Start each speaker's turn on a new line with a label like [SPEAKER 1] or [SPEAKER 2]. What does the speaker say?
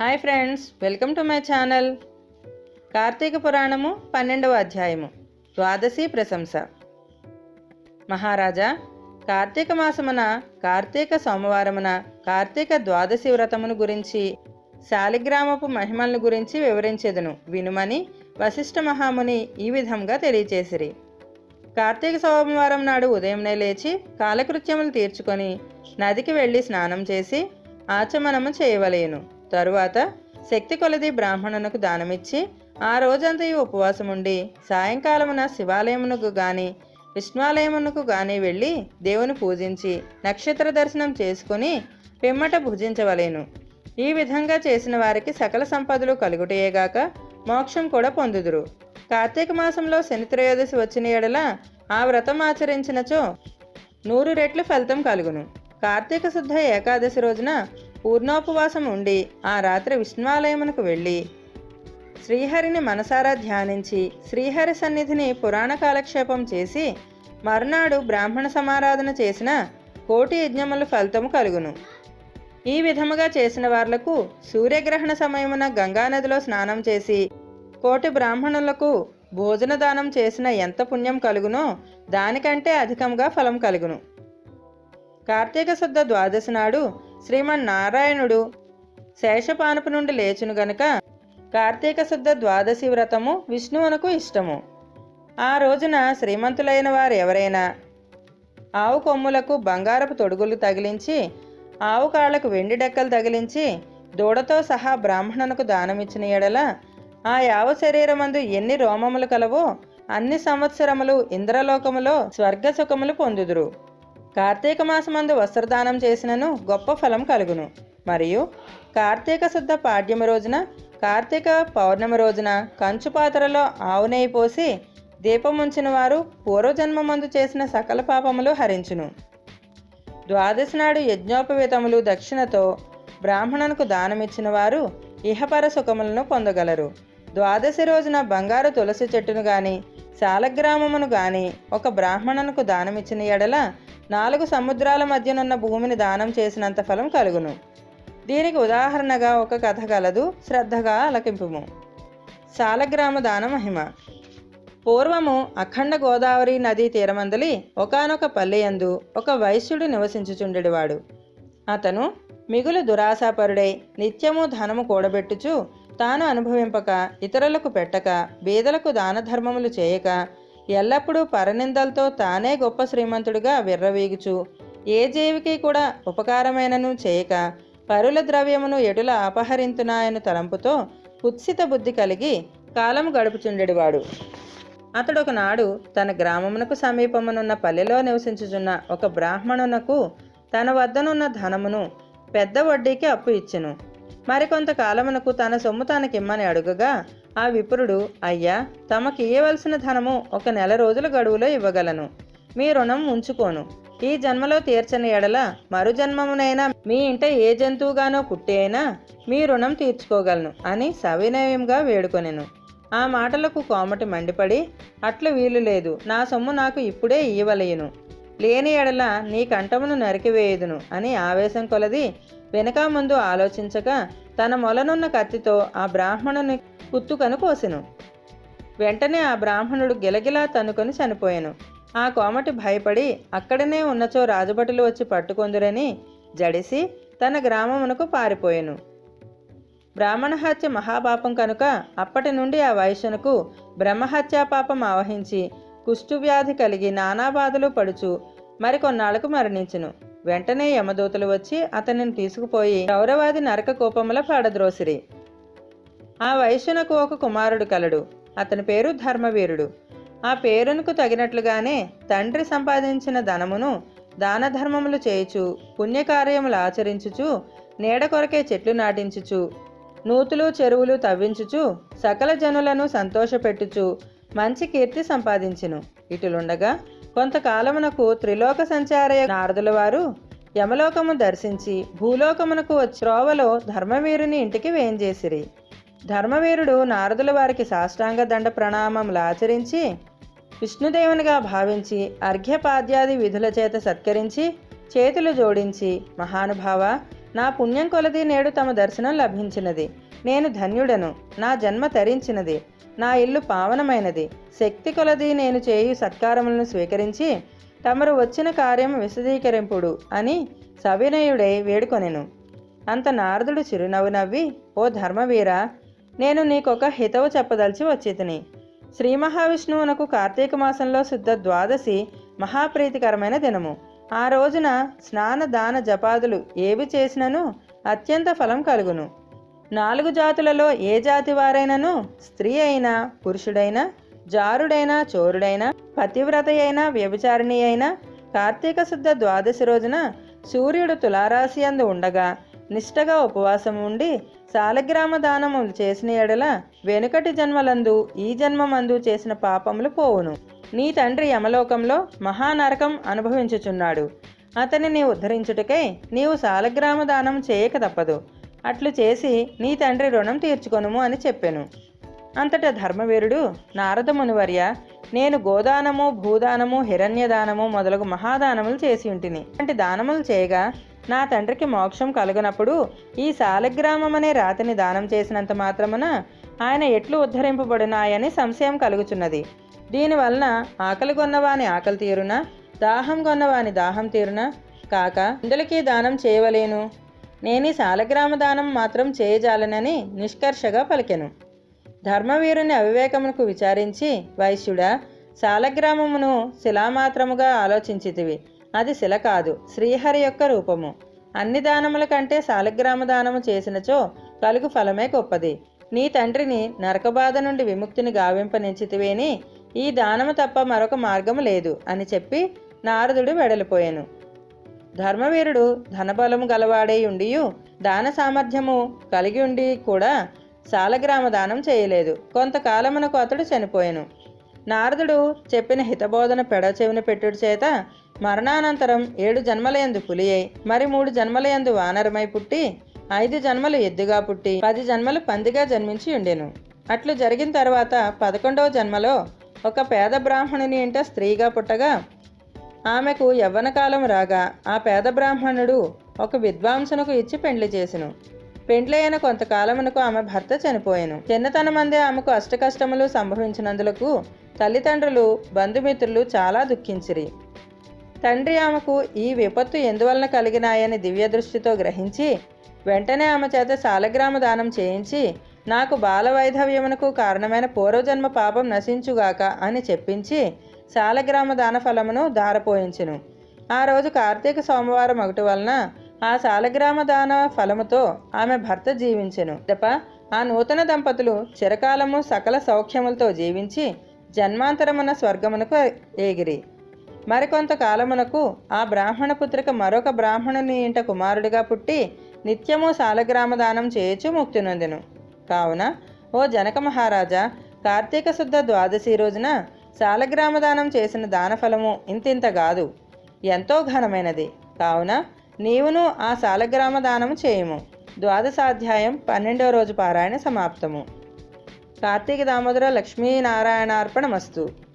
[SPEAKER 1] Hi friends welcome to my channel. Karthika Puranam పన్నెండవ అధ్యాయము. ద్వాదశి ప్రశంస. మహారాజా కార్తీక మాసమున కార్తీక సోమవారమున కార్తీక ద్వాదశి వ్రతమును గురించి శాలిగ్రామపు మహిమలను గురించి వివరించేదను వినుమని వశిష్ఠ మహాముని ఈ విధంగా తెలియచేసిరి. కార్తీక సోమవారం నాడు ఉదయంనే లేచి కాలకృత్యములు తీర్చుకొని నదికి వెళ్ళి స్నానం చేసి ఆచమనము చేయవలేను. తరువాత శక్తి కొలది బ్రాహ్మణునకు దానమిచ్చి ఆ రోజంతయు ఉపవాసం ఉండి సాయంకాలమున శివాలయమునకు గాని విష్ణువాలయమునకు గాని వెళ్ళి దేవుని పూజించి నక్షత్ర దర్శనం చేసుకుని పిమ్మట భుజించవలేను. ఈ విధంగా చేసిన వారికి సకల సంపదలు కలుగుటయేగాక మోక్షం కూడా పొందుదురు. కార్తీక మాసంలో శని త్రయోదశి వచ్చిన ఎడల ఆ వ్రతం ఆచరించినచో నూరు రెట్లు ఫలితం కలుగును. కార్తీక శుద్ధ ఏకాదశి రోజున పూర్ణోపవాసం ఉండి ఆ రాత్రి విష్ణువాలయమునకు వెళ్ళి శ్రీహరిని మనసారా ధ్యానించి శ్రీహరి సన్నిధిని పురాణ కాలక్షేపం చేసి మర్నాడు బ్రాహ్మణ సమారాధన చేసిన కోటి యజ్ఞముల ఫలితము కలుగును. ఈ విధముగా చేసిన వార్లకు సూర్యగ్రహణ సమయమున గంగానదిలో స్నానం చేసి కోటి బ్రాహ్మణులకు భోజన దానం చేసిన ఎంత పుణ్యం కలుగునో దానికంటే అధికంగా ఫలం కలుగును. కార్తీక శుద్ధ ద్వాదశి నాడు శ్రీమన్నారాయణుడు శేషపానుపు నుండి లేచును గనుక కార్తీక శుద్ధ ద్వాదశి వ్రతము విష్ణువునకు ఇష్టము. ఆ రోజున శ్రీమంతులైన వారు ఎవరైనా ఆవు కొమ్ములకు బంగారపు తొడుగులు తగిలించి ఆవు కాళ్ళకు వెండి డెక్కలు తగిలించి దూడతో సహా బ్రాహ్మణునకు దానమిచ్చిన ఎడల ఆ యావ శరీరమందు ఎన్ని రోమములు కలవో అన్ని సంవత్సరములు ఇంద్రలోకములో స్వర్గ సుఖములు పొందుదురు. కార్తీక మాసమందు వస్త్రదానం చేసినను గొప్ప ఫలం కలుగును. మరియు కార్తీక శుద్ధ పాడ్యమి రోజున కార్తీక పౌర్ణమి రోజున కంచు పాత్రలో ఆవు నెయ్యి పోసి దీపముంచిన వారు పూర్వజన్మమందు చేసిన సకల పాపములు హరించును. ద్వాదశి నాడు యజ్ఞోపవేతములు దక్షిణతో బ్రాహ్మణునకు దానమిచ్చిన వారు ఇహపర సుఖములను పొందగలరు. ద్వాదశి రోజున బంగారు తులసి చెట్టును గాని శాలగ్రామమును గాని ఒక బ్రాహ్మణునకు దానమిచ్చిన ఎడల నాలుగు సముద్రాల మధ్యనున్న భూమిని దానం చేసినంత ఫలం కలుగును. దీనికి ఉదాహరణగా ఒక కథ కలదు శ్రద్ధగా అలకింపుము శాలగ్రామ దాన మహిమ. పూర్వము అఖండ గోదావరి నదీ తీరమందలి ఒకనొక పల్లెయందు ఒక వైశ్యుడు నివసించుచుండెడివాడు. అతను మిగులు దురాశాపరుడై నిత్యము ధనము కూడబెట్టుచు తాను అనుభవింపక ఇతరులకు పెట్టక బీదలకు దాన ధర్మములు చేయక ఎల్లప్పుడూ పరనిందలతో తానే గొప్ప శ్రీమంతుడిగా విర్రవీగుచు. ఏ జీవికి కూడా ఉపకారమైనను చేయక పరుల ద్రవ్యమును ఎటుల అపహరింతునాయను తలంపుతో కుత్సిత బుద్ధి కలిగి కాలము గడుపుచుండెడివాడు. అతడు ఒకనాడు తన గ్రామమునకు సమీపమునున్న పల్లెలో నివసించుచున్న ఒక బ్రాహ్మణునకు తన వద్దనున్న ధనమును పెద్ద వడ్డీకి అప్పు ఇచ్చెను. మరికొంత కాలమునకు తన సొమ్ము తనకిమ్మని అడుగగా ఆ విప్రుడు అయ్యా తమకి ఇవ్వవలసిన ధనము ఒక నెల రోజుల గడువులో ఇవ్వగలను. మీ రుణం ఉంచుకోను. ఈ జన్మలో తీర్చని ఎడల మరు జన్మమునైనా మీ ఇంట ఏ జంతువుగానో పుట్టి అయినా మీ రుణం తీర్చుకోగలను అని సవినయంగా వేడుకొనెను. ఆ మాటలకు కోమటి మండిపడి అట్లు వీలు లేదు. నా సొమ్ము నాకు ఇప్పుడే ఇవ్వలేను లేని ఎడల నీ కంఠమును నరికివేయదును అని ఆవేశం కొలది వెనక ముందు ఆలోచించక తన మొలనున్న కత్తితో ఆ బ్రాహ్మణుని కుత్తుకను కోసెను వెంటనే ఆ బ్రాహ్మణుడు గిలగిలా తన్నుకొని చనిపోయాను. ఆ కోమటి భయపడి అక్కడనే ఉన్నచో రాజభటులు వచ్చి పట్టుకొందురని జడిసి తన గ్రామమునకు పారిపోయాను. బ్రాహ్మణహత్య మహాపాపం కనుక అప్పటి నుండి ఆ వైశ్యనకు బ్రహ్మహత్యా పాపం ఆవహించి కుష్ఠువ్యాధి కలిగి నానా బాధలు పడుచు మరికొన్నాళ్ళకు మరణించును. వెంటనే యమదూతలు వచ్చి అతనిని తీసుకుపోయి గౌరవాది నరక కోపముల పాడద్రోసిరి. ఆ వైశ్యునకు ఒక కుమారుడు కలడు. అతని పేరు ధర్మవీరుడు. ఆ పేరునకు తగినట్లుగానే తండ్రి సంపాదించిన ధనమును దాన ధర్మములు చేయుచు పుణ్యకార్యములు ఆచరించుచు నీడ కొరకే చెట్లు నాటించుచు నూతులు చెరువులు తవ్వించుచు సకల జనులను సంతోషపెట్టుచు మంచి కీర్తి సంపాదించును. ఇటులుండగా కొంతకాలమునకు త్రిలోక సంచారయ నారదుల వారు యమలోకము దర్శించి భూలోకమునకు త్రోవలో ధర్మవీరుని ఇంటికి వేంచేసిరి. ధర్మవీరుడు నారదుల వారికి సాష్టాంగ దండ ప్రణామములు ఆచరించి విష్ణుదేవునిగా భావించి అర్ఘ్యపాద్యాది విధుల చేత సత్కరించి చేతులు జోడించి మహానుభావ నా పుణ్యం కొలది నేడు తమ దర్శనం లభించినది. నేను ధన్యుడను. నా జన్మ తరించినది. నా ఇల్లు పావనమైనది. శక్తి కొలది నేను చేయు సత్కారములను స్వీకరించి తమరు వచ్చిన కార్యం విశదీకరింపుడు అని సవినయుడై వేడుకొనెను. అంత నారదుడు చిరునవ్వు నవ్వి ఓ ధర్మవీర నేను నీకొక హితవు చెప్పదలిచి వచ్చితిని. శ్రీ మహావిష్ణువునకు కార్తీక మాసంలో శుద్ధ ద్వాదశి మహాప్రీతికరమైన దినము. ఆ రోజున స్నాన దాన జపాదులు ఏవి చేసినను అత్యంత ఫలం కలుగును. నాలుగు జాతులలో ఏ జాతి వారైనను? స్త్రీ అయినా పురుషుడైనా జారుడైనా చోరుడైనా పతివ్రత అయినా వ్యభిచారిణి అయినా కార్తీక శుద్ధ ద్వాదశి రోజున సూర్యుడు తులారాశి అందు ఉండగా నిష్టగా ఉపవాసం ఉండి సాలగ్రామ దానములు చేసిన ఎడల వెనుకటి జన్మలందు ఈ జన్మమందు చేసిన పాపములు పోవును. నీ తండ్రి యమలోకంలో మహానరకం అనుభవించుచున్నాడు. అతనిని ఉద్ధరించుటకై నీవు సాలగ్రామ దానం చేయక తప్పదు. అట్లు చేసి నీ తండ్రి రుణం తీర్చుకొనుము అని చెప్పెను. అంతటా ధర్మవీరుడు నారద మునివర్య నేను గోదానము భూదానము హిరణ్యదానము మొదలగు మహాదానములు చేసి ఉంటిని. అంటే దానములు చేయగా నా తండ్రికి మోక్షం కలుగునప్పుడు ఈ సాలగ్రామం అనే రాతిని దానం చేసినంత మాత్రమున ఆయన ఎట్లు ఉద్ధరింపబడినాయని సంశయం కలుగుచున్నది. దీనివలన ఆకలి కొన్నవాని ఆకలి తీరున దాహం కొన్నవాని దాహం తీరున? కాక ఇందులకి దానం చేయవలేను? నేను శాలగ్రామ సాలగ్రామ దానం మాత్రం చేయజాలనని నిష్కర్షగా పలికెను. ధర్మవీరుని అవివేకమునకు విచారించి వైశ్యుడా శాలగ్రామమును శిలామాత్రముగా ఆలోచించితివి. అది శిల కాదు శ్రీహరి యొక్క రూపము. అన్ని దానముల కంటే శాలగ్రామ దానము చేసినచో కలుగు ఫలమే గొప్పది. నీ తండ్రిని నరకబాధ నుండి విముక్తిని గావింపనించితివేని ఈ దానము తప్ప మరొక మార్గము లేదు అని చెప్పి నారదుడు వెడలిపోయాను. ధర్మవీరుడు ధనబలము గలవాడై ఉండియు దాన సామర్థ్యము కలిగి ఉండి కూడా సాలగ్రామ దానం చేయలేదు. కొంతకాలమునకు అతడు చనిపోయాను. నారదుడు చెప్పిన హితబోధన పెడ చెవిన పెట్టుడు చేత మరణానంతరం ఏడు జన్మలయందు పులి అయి మరి మూడు జన్మలయందు వానరమై పుట్టి ఐదు జన్మలు ఎద్దుగా పుట్టి పది జన్మలు పందిగా జన్మించి ఉండెను. అట్లు జరిగిన తర్వాత పదకొండవ జన్మలో ఒక పేద బ్రాహ్మణుని ఇంట స్త్రీగా పుట్టగా ఆమెకు యవ్వనకాలం రాగా ఆ పేద బ్రాహ్మణుడు ఒక విద్వాంసునకు ఇచ్చి పెండ్లి చేసెను. పెండ్లైన కొంతకాలమునకు ఆమె భర్త చనిపోయాను. చిన్నతనమందే ఆమెకు అష్టకష్టములు సంభవించినందులకు తల్లిదండ్రులు బంధుమిత్రులు చాలా దుఃఖించిరి. తండ్రి ఆమెకు ఈ విపత్తు ఎందువలన కలిగినాయని దివ్య దృష్టితో గ్రహించి వెంటనే ఆమె చేత శాలగ్రామ దానం చేయించి నాకు బాల వైధవ్యమునకు కారణమైన పూర్వజన్మ పాపం నశించుగాక అని చెప్పించి శాలగ్రామ దాన ఫలమును దారపోయించెను ఆ రోజు కార్తీక సోమవారం ఒకటి వలన ఆ శాలగ్రామ దాన ఫలముతో ఆమె భర్త జీవించెను. తప్ప ఆ నూతన దంపతులు చిరకాలము సకల సౌఖ్యములతో జీవించి జన్మాంతరమున స్వర్గమునకు ఏగిరి మరికొంత కాలమునకు ఆ బ్రాహ్మణ పుత్రిక మరొక బ్రాహ్మణుని ఇంట కుమారుడిగా పుట్టి నిత్యము శాలగ్రామ దానం చేయొచ్చు ముక్తి నొందెను. కావున ఓ జనక మహారాజా కార్తీక శుద్ధ ద్వాదశి రోజున శాలగ్రామ దానం చేసిన దానఫలము ఇంతింత కాదు ఎంతో ఘనమైనది. కావున నీవును ఆ శాలగ్రామ దానము చేయము. ద్వాదశాధ్యాయం పన్నెండవ రోజు పారాయణ సమాప్తము. కార్తీక దామోదర లక్ష్మీనారాయణార్పణమస్తు.